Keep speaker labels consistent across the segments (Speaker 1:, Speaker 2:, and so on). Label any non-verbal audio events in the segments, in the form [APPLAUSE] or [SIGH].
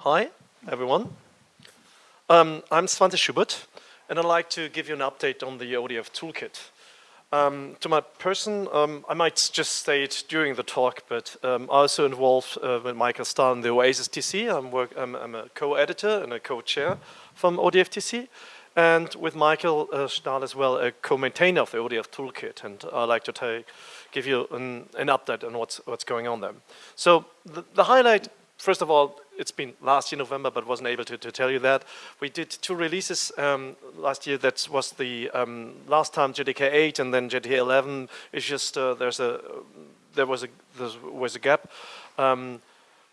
Speaker 1: Hi, everyone. Um, I'm Svante Schubert, and I'd like to give you an update on the ODF toolkit. Um, to my person, um, I might just it during the talk, but um, also involved uh, with Michael Stahl in the Oasis TC. I'm, work, I'm, I'm a co-editor and a co-chair from ODF TC and with Michael uh, Stahl as well, a co-maintainer of the ODF toolkit, and I'd like to take, give you an, an, update on what's, what's going on there. So the, the, highlight, first of all, it's been last year November, but wasn't able to, to tell you that. We did two releases um, last year. That was the um, last time JDK 8 and then JDK 11. It's just uh, there's a there was a there was a gap um,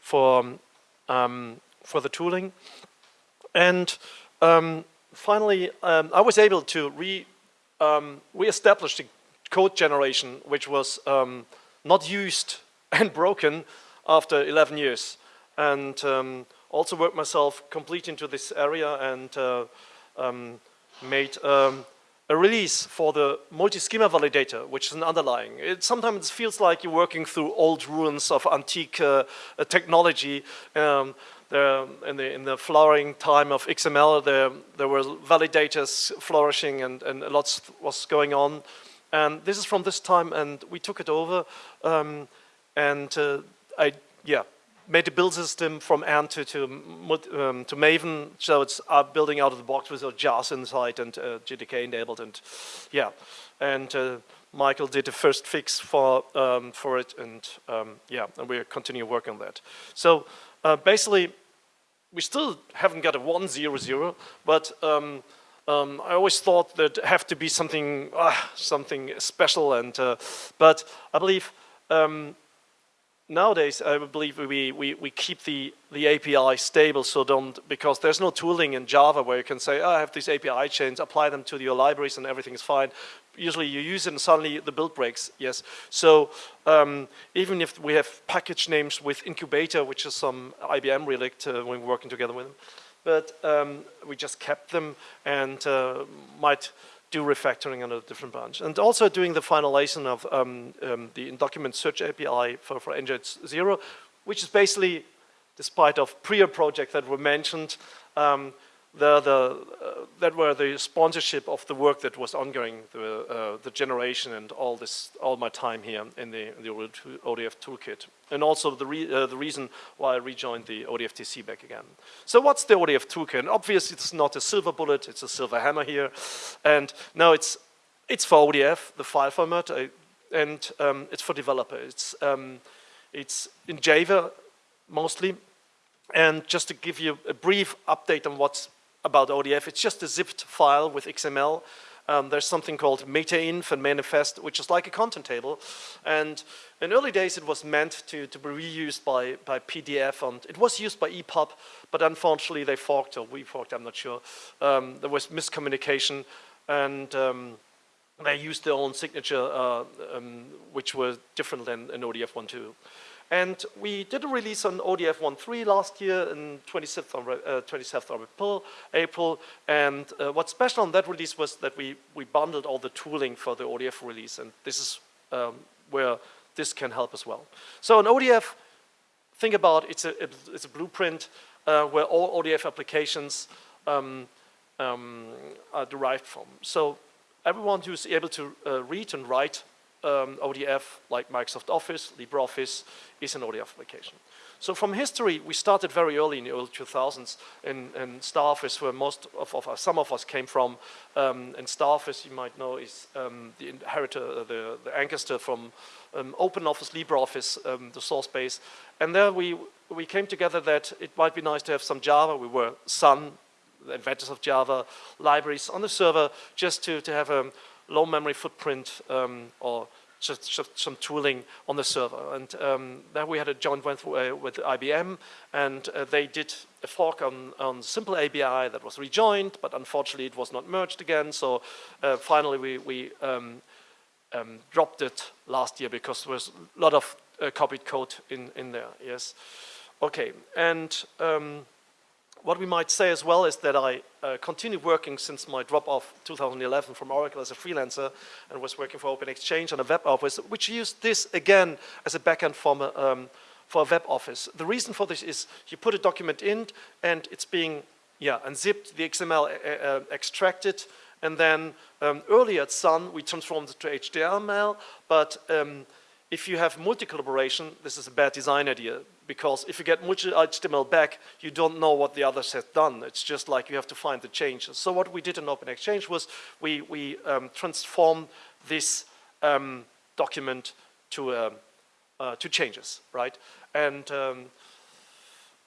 Speaker 1: for um, for the tooling, and um, finally, um, I was able to re, re-establish the code generation, which was not used [LAUGHS] and broken after 11 years. And um, also worked myself complete into this area and uh, um, made um, a release for the multi-schema validator, which is an underlying. It sometimes feels like you're working through old ruins of antique uh, technology. Um, there, in the in the flowering time of XML, there there were validators flourishing and and lots was going on, and this is from this time, and we took it over, um, and uh, I yeah made a build system from Ant to um, to Maven, so it's uh, building out of the box with a JARS inside and uh, JDK enabled, and yeah, and. Uh, Michael did the first fix for um, for it, and um, yeah, and we continue working on that. So uh, basically, we still haven't got a 100, but um, um, I always thought that have to be something uh, something special, and uh, but I believe um, nowadays I believe we, we, we keep the, the API stable so don't, because there's no tooling in Java where you can say, oh, I have these API chains, apply them to your libraries and everything is fine usually you use it and suddenly the build breaks, yes. So um, even if we have package names with incubator, which is some IBM relic uh, when we're working together with them, but um, we just kept them and uh, might do refactoring on a different branch. And also doing the finalization of um, um the document search API for, for NGI Zero, which is basically, despite of prior project that were mentioned, um, the, the, uh, that were the sponsorship of the work that was ongoing, the, uh, the generation and all this, all my time here in the, in the ODF toolkit. And also the, re, uh, the reason why I rejoined the ODFTC back again. So what's the ODF toolkit? And obviously it's not a silver bullet, it's a silver hammer here. And now it's, it's for ODF, the file format, uh, and um, it's for developers. It's, um, it's in Java mostly. And just to give you a brief update on what's about ODF. It's just a zipped file with XML. Um, there's something called meta-inf and manifest, which is like a content table. And in early days, it was meant to, to be reused by, by PDF, and it was used by EPUB, but unfortunately they forked, or we forked, I'm not sure. Um, there was miscommunication, and um, they used their own signature, uh, um, which was different than an ODF 1.2. And we did a release on ODF 1.3 last year in 27th of, uh, 27th of April, April. And uh, what's special on that release was that we, we bundled all the tooling for the ODF release. And this is um, where this can help as well. So an ODF, think about it's a, it's a blueprint uh, where all ODF applications um, um, are derived from. So everyone who's able to uh, read and write um, ODF, like Microsoft Office, LibreOffice, is an ODF application. So from history, we started very early in the early 2000s in, in Staroffice, where most of, of us, some of us came from. Um, and Staroffice, you might know, is um, the inheritor, uh, the, the ancestor from um, OpenOffice, LibreOffice, um, the source base. And there we, we came together that it might be nice to have some Java. We were Sun, the inventors of Java, libraries on the server, just to, to have a low memory footprint um, or some tooling on the server. And um, then we had a joint venture uh, with IBM, and uh, they did a fork on, on simple API that was rejoined, but unfortunately it was not merged again. So uh, finally we, we um, um, dropped it last year because there was a lot of uh, copied code in, in there, yes. Okay, and um, what we might say as well is that I uh, continued working since my drop off 2011 from Oracle as a freelancer and was working for Open-Xchange on a web office, which used this again as a backend for, um, for a web office. The reason for this is you put a document in and it's being yeah, unzipped, the XML uh, uh, extracted, and then um, earlier at Sun we transformed it to HTML, but um, if you have multi-collaboration, this is a bad design idea because if you get multi-HTML back, you don't know what the others have done. It's just like you have to find the changes. So what we did in Open-Xchange was we, we um, transformed this um, document to, um, uh, to changes, right? And um,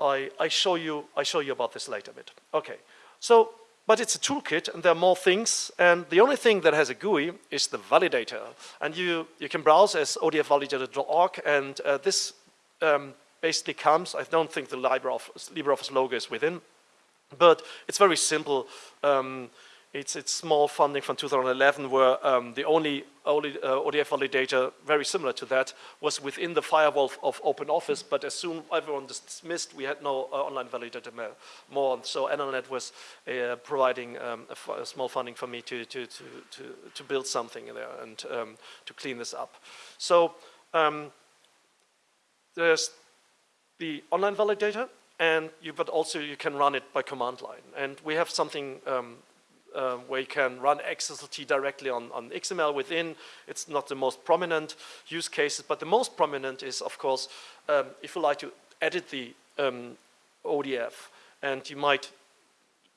Speaker 1: I, I, show you, I show you about this later a bit. Okay, so but it's a toolkit and there are more things and the only thing that has a GUI is the validator and you, you can browse as odfvalidator.org and uh, this um, basically comes, I don't think the LibreOffice, LibreOffice logo is within, but it's very simple. Um, it's, it's small funding from 2011 where um, the only, only uh, ODF validator, very similar to that, was within the firewall of OpenOffice, but as soon everyone dismissed, we had no uh, online validator more. So NLNet was uh, providing um, a, small funding for me to, to, to, to, to build something there and um, to clean this up. So um, there's the online validator, and you, but also you can run it by command line. And we have something um, uh, where you can run XSLT directly on, on XML within. It's not the most prominent use cases, but the most prominent is, of course, um, if you like to edit the um, ODF, and you might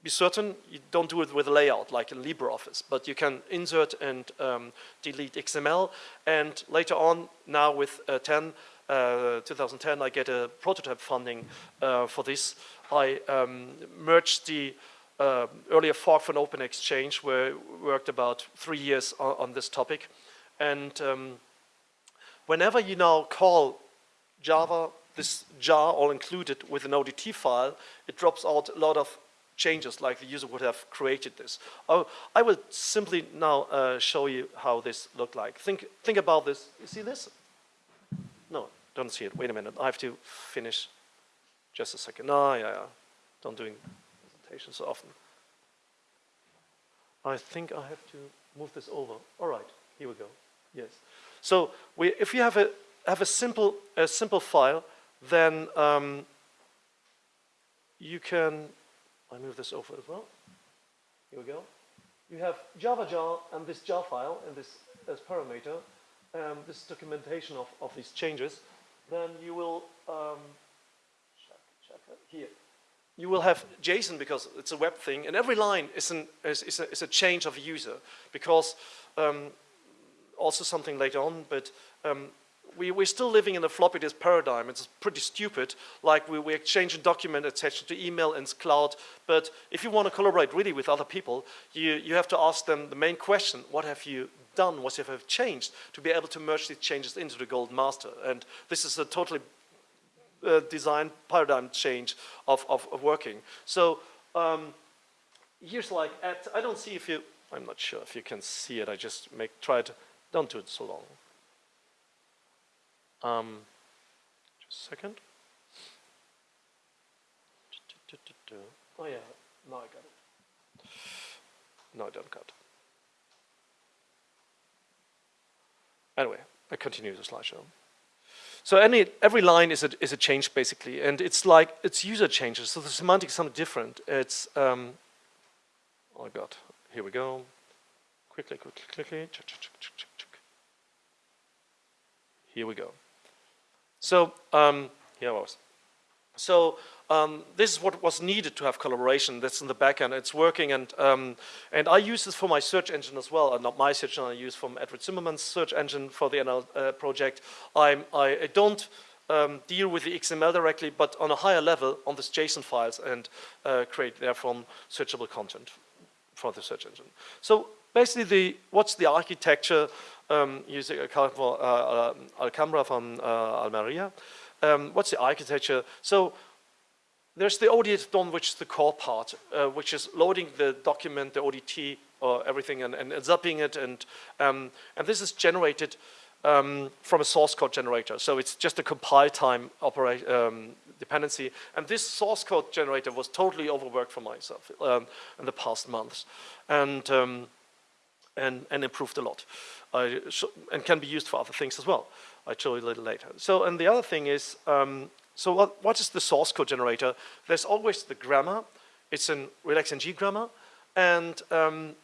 Speaker 1: be certain you don't do it with a layout like in LibreOffice, but you can insert and um, delete XML, and later on, now with uh, 10, uh, 2010, I get a prototype funding uh, for this. I um, merged the uh, earlier fork from Open-Xchange where we worked about three years on, on this topic. And um, whenever you now call Java, this jar all included with an ODT file, it drops out a lot of changes like the user would have created this. Oh, I will simply now uh, show you how this looked like. Think, think about this. You see this? No, don't see it. Wait a minute. I have to finish. Just a second. No, yeah, yeah. Don't doing presentations so often. I think I have to move this over. All right, here we go. Yes. So we, if you have a have a simple a simple file, then um, you can. I move this over as well. Here we go. You have Java jar and this jar file and this as parameter, um, this documentation of, of these changes then you will um, check here. You will have JSON because it's a web thing, and every line is, an, is, is, a, is a, change of a user because um, also something later on, but um, we, we're still living in a floppy disk paradigm. It's pretty stupid, like we, we exchange a document attached to email and cloud, but if you want to collaborate really with other people, you, you have to ask them the main question, what have you done, what have you changed, to be able to merge these changes into the gold master. And this is a totally uh, design paradigm change of, of, of working. So um, here's like, at, I don't see if you, I'm not sure if you can see it, I just make, try to, don't do it so long. Um, just a second. Oh yeah, now I got it. No, I don't got it. Anyway, I continue the slideshow. So any, every line is a, is a change basically, and it's like, it's user changes, so the semantics is something different. It's, um, oh God, here we go. Quickly, quickly, quickly. Here we go. So, um, here I was. So um, this is what was needed to have collaboration. That's in the backend. It's working, and um, and I use this for my search engine as well. Uh, not my search engine. I use from Edward Zimmermann's search engine for the NL uh, project. I'm, I don't um, deal with the XML directly, but on a higher level on this JSON files and uh, create therefrom searchable content for the search engine. So basically, the what's the architecture um, using uh, uh, Alhambra from uh, Almeria? Um, what's the architecture? So there's the ODT DOM, which is the core part, which is loading the document, the ODT, or everything, and, and zapping it, and um, and this is generated um, from a source code generator. So it's just a compile time um, dependency, and this source code generator was totally overworked for myself um, in the past months, and um, and and improved a lot, and can be used for other things as well. I'll show you a little later. So, and the other thing is, um, so what, what is the source code generator? There's always the grammar. It's an RelaxNG grammar. And, um,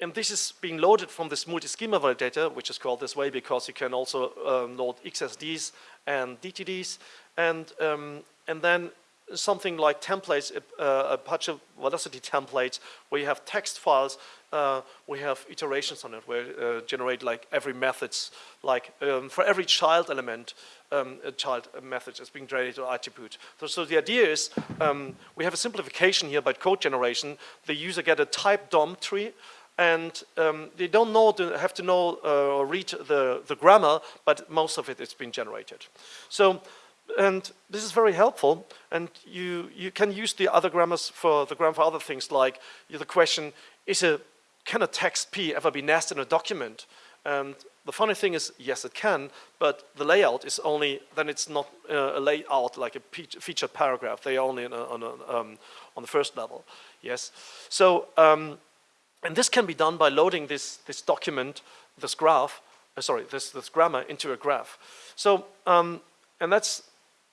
Speaker 1: and this is being loaded from this multi-schema validator, which is called this way because you can also um, load XSDs and DTDs. And, um, and then something like templates, uh, a bunch of velocity templates where you have text files, uh, we have iterations on it where uh, generate like every methods, like um, for every child element, um, a child method is being generated or attribute. So, so the idea is um, we have a simplification here by code generation. The user get a type DOM tree and um, they don't know have to know uh, or read the, the grammar, but most of it is being generated. So and this is very helpful, and you, you can use the other grammars for the grammar for other things like the question, is a, can a text P ever be nested in a document? And the funny thing is, yes it can, but the layout is only, then it's not uh, a layout like a featured paragraph, they are only on, a, on, a, um, on the first level, yes. So, um, and this can be done by loading this, this document, this graph, uh, sorry, this, this grammar into a graph. So, um, and that's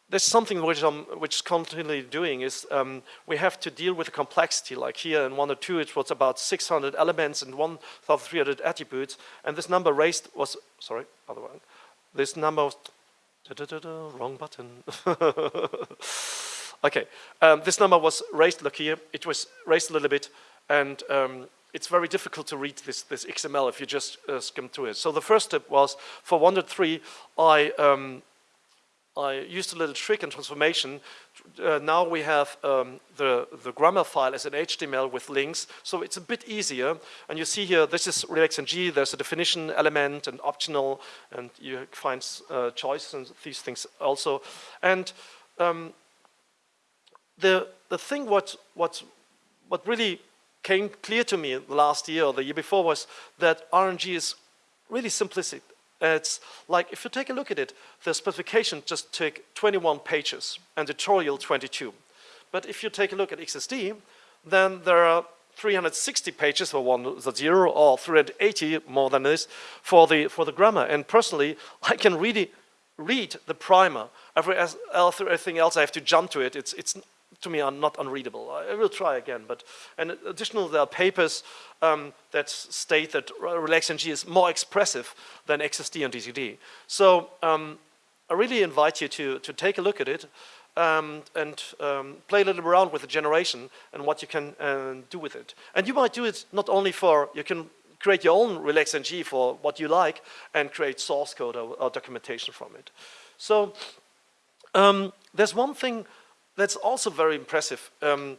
Speaker 1: there's something which I'm which is continually doing is um, we have to deal with the complexity. Like here in one or two, it was about 600 elements and 1,300 attributes, and this number raised was sorry, other one. This number was da, da, da, wrong button. [LAUGHS] okay, um, this number was raised. Look here, it was raised a little bit, and um, it's very difficult to read this, this XML if you just uh, skim through it. So the first step was for 103, I um, I used a little trick in transformation. Uh, now we have um, the, the grammar file as an HTML with links, so it's a bit easier. And you see here, this is RelaxNG, there's a definition element and optional, and you find uh, choices and these things also. And um, the, the thing what, what, what really came clear to me last year or the year before was that RNG is really simplistic. It's like, if you take a look at it, the specification just took 21 pages and tutorial 22. But if you take a look at XSD, then there are 360 pages for one the zero or 380 more than this for the for the grammar. And personally, [LAUGHS] I can really read the primer. Every, everything else I have to jump to it. It's it's to me are not unreadable. I will try again, but and additionally there are papers um, that state that RelaxNG is more expressive than XSD and DTD. So um, I really invite you to, to take a look at it um, and um, play a little around with the generation and what you can uh, do with it. And you might do it not only for, you can create your own RelaxNG for what you like and create source code or, or documentation from it. So um, there's one thing that's also very impressive. Um,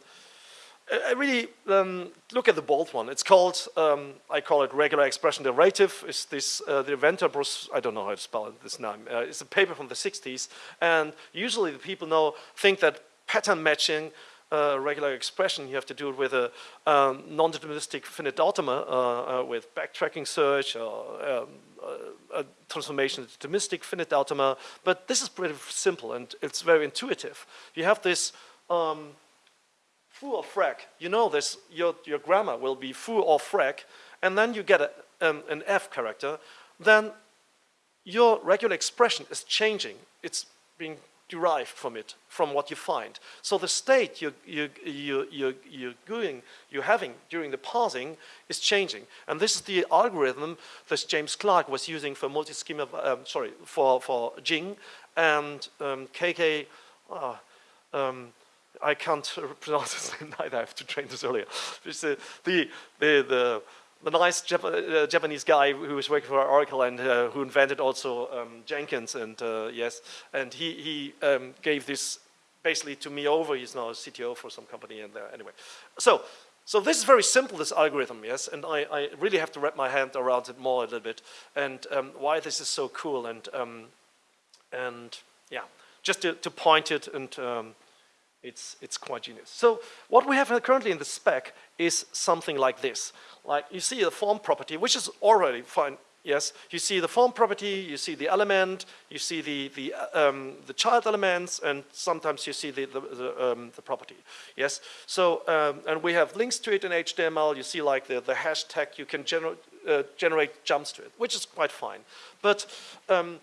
Speaker 1: I really um, look at the bold one. It's called, um, I call it regular expression derivative. It's this, uh, the inventor, Bruce, I don't know how to spell this name. Uh, it's a paper from the 60s. And usually the people know, think that pattern matching uh, regular expression, you have to do it with a um, non-deterministic finite automata uh, uh, with backtracking search or um, uh, transformation deterministic finite automata. But this is pretty simple and it's very intuitive. You have this um, foo or frac. You know this, your, your grammar will be foo or frac, and then you get a, um, an F character, then your regular expression is changing. It's being derived from it, from what you find. So the state you, you, you, you, you're, going, you're having during the parsing is changing. And this is the algorithm that James Clark was using for multi-schema, um, sorry, for, for Jing and um, KK, uh, um, I can't [LAUGHS] pronounce his name either, [LAUGHS] I have to train this earlier. The, the, the, the the nice Jap uh, Japanese guy who was working for Oracle and uh, who invented also um, Jenkins and uh, yes, and he, he um, gave this basically to me over. He's now a CTO for some company and there. Anyway. So, so this is very simple, this algorithm, yes, and I, I really have to wrap my hand around it more a little bit. And um, why this is so cool and, um, and yeah, just to, to point it and um, it's, it's quite genius. So what we have currently in the spec is something like this. Like you see the form property, which is already fine. Yes, you see the form property, you see the element, you see the the um, the child elements, and sometimes you see the the, the, um, the property. Yes, so um, and we have links to it in HTML. You see like the the hashtag. You can gener uh, generate jumps to it, which is quite fine. But um,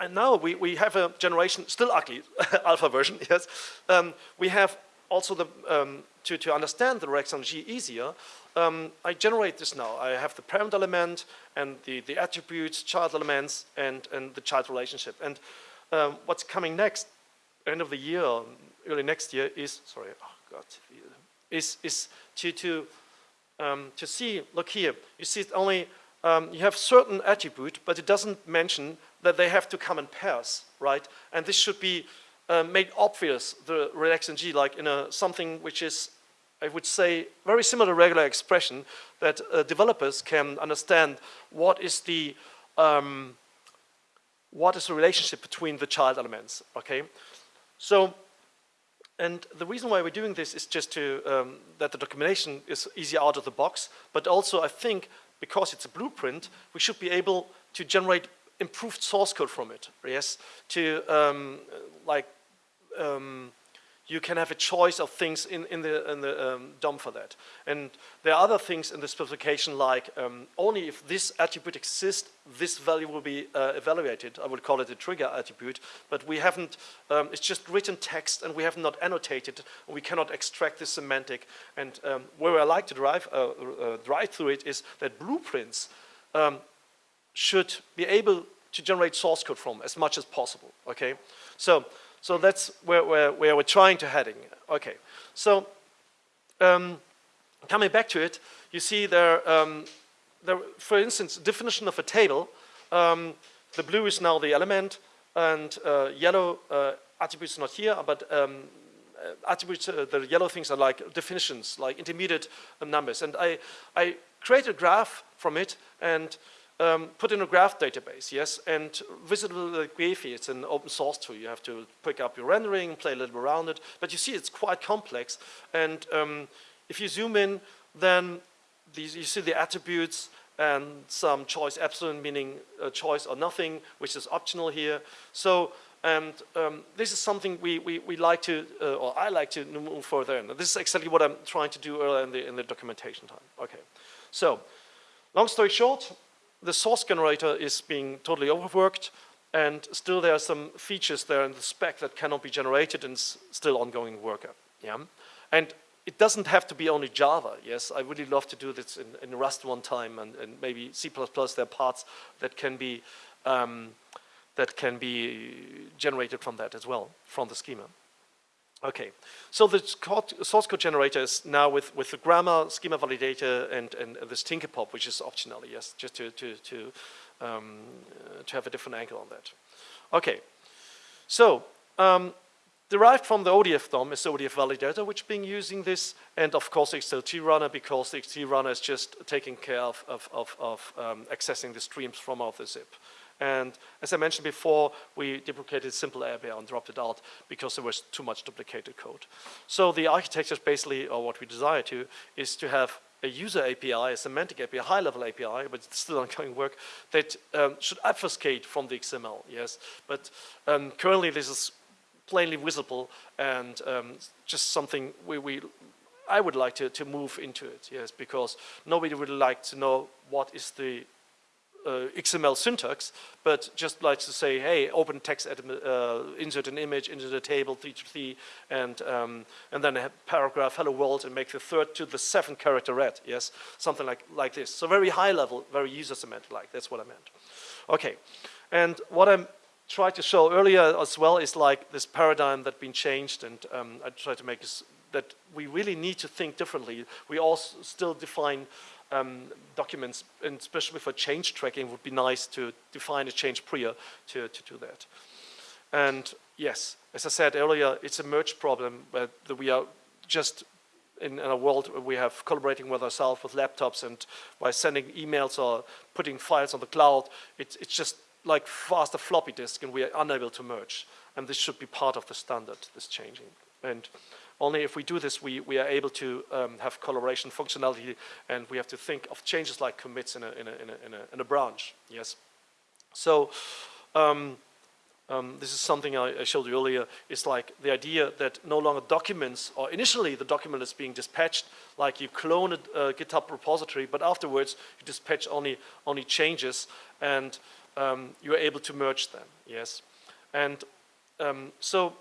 Speaker 1: and now we, we have a generation, still ugly, [LAUGHS] alpha version, [LAUGHS] yes. Um, we have also the, um, to, to understand the G easier, um, I generate this now. I have the parent element and the, the attributes, child elements, and, and the child relationship. And um, what's coming next, end of the year, early next year, is, sorry, oh God, is, is to, to, um, to see, look here, you see it only, um, you have certain attribute, but it doesn't mention that they have to come in pairs, right? And this should be uh, made obvious, the RelaxNG, like in a something which is, I would say, very similar to regular expression, that uh, developers can understand what is the um, what is the relationship between the child elements, okay? So, and the reason why we're doing this is just to, um, that the documentation is easy out of the box, but also I think because it's a blueprint, we should be able to generate improved source code from it, yes? To um, like um, you can have a choice of things in, in the, in the um, DOM for that. And there are other things in the specification like um, only if this attribute exists, this value will be uh, evaluated. I would call it a trigger attribute, but we haven't, um, it's just written text and we have not annotated. We cannot extract the semantic. And um, where I like to drive, uh, uh, drive through it is that blueprints um, should be able to generate source code from as much as possible, okay? So so that's where, where, where we're trying to heading. Okay, so um, coming back to it, you see there, um, there for instance, definition of a table. Um, the blue is now the element, and uh, yellow uh, attributes not here, but um, uh, attributes, uh, the yellow things are like definitions, like intermediate numbers. And I, I created a graph from it, and um, put in a graph database, yes, and visible Gephi, it's an open source tool. You have to pick up your rendering, play a little around it, but you see it's quite complex. And um, if you zoom in, then these, you see the attributes and some choice epsilon, meaning a choice or nothing, which is optional here. So, and um, this is something we, we, we like to, uh, or I like to move further in. This is exactly what I'm trying to do earlier in the, in the documentation time. Okay, so long story short, the source generator is being totally overworked and still there are some features there in the spec that cannot be generated and still ongoing work. Yeah? And it doesn't have to be only Java, yes. I really love to do this in, in Rust one time and, and, maybe C++, there are parts that can be um, that can be generated from that as well, from the schema. Okay, so the source code generator is now with, with the grammar, schema validator, and, and, and this Tinkerpop, which is optional, yes, just to, to, to, um, to have a different angle on that. Okay, so um, derived from the ODF DOM is the ODF validator, which being using this, and of course XSLT runner, because the XSLT runner is just taking care of, of, of, of um, accessing the streams from out the zip. And as I mentioned before, we deprecated simple API and dropped it out because there was too much duplicated code. So the architecture is basically, or what we desire to, is to have a user API, a semantic API, a high-level API, but it's still [LAUGHS] ongoing work, that um, should obfuscate from the XML, yes. But um, currently this is plainly visible and um, just something we, we I would like to, to move into it, yes, because nobody would like to know what is the uh, XML syntax, but just likes to say, hey, open text, uh, insert an image into the table, three to three, and, um, and then a paragraph, hello world, and make the third to the seventh character red, yes? Something like, like this. So very high level, very user semantic like, that's what I meant. Okay, and what I'm trying to show earlier as well is like this paradigm that's been changed, and um, I try to make this, that we really need to think differently. We all still define um, documents, and especially for change tracking, would be nice to define a change prior to, to do that. And yes, as I said earlier, it's a merge problem that we are just in, in, a world where we have collaborating with ourselves with laptops and by sending emails or putting files on the cloud, it, it's just like faster floppy disk and we are unable to merge. And this should be part of the standard, this changing. And only if we do this, we, we are able to um, have collaboration functionality and we have to think of changes like commits in a, in a, in a, in a, in a branch, yes. So um, um, this is something I, showed you earlier, is like the idea that no longer documents, or initially the document is being dispatched, like you clone a, a GitHub repository, but afterwards you dispatch only, only changes and um, you're able to merge them, yes. And um, so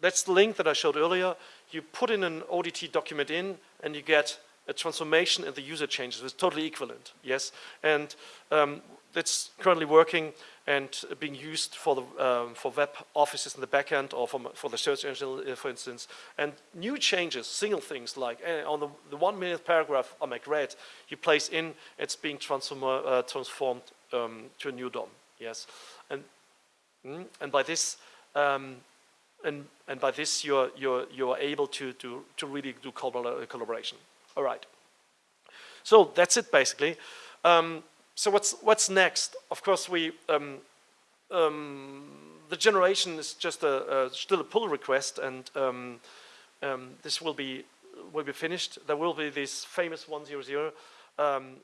Speaker 1: that's the link that I showed earlier. You put in an ODT document in and you get a transformation and the user changes. It's totally equivalent, yes. And um, that's currently working and being used for the um, for web offices in the backend or for, for the search engine, uh, for instance. And new changes, single things like uh, on the, the one minute paragraph on my red, you place in, it's being transform, uh, transformed um, to a new DOM, yes. And, mm, and by this, um, and, and by this you're, you're, you're able to, to, to really do collaboration. All right. So that's it basically. Um, so what's what's next? Of course, we um, um, the generation is just a, a, still a pull request, and um, um, this will be will be finished. There will be this famous 100 um,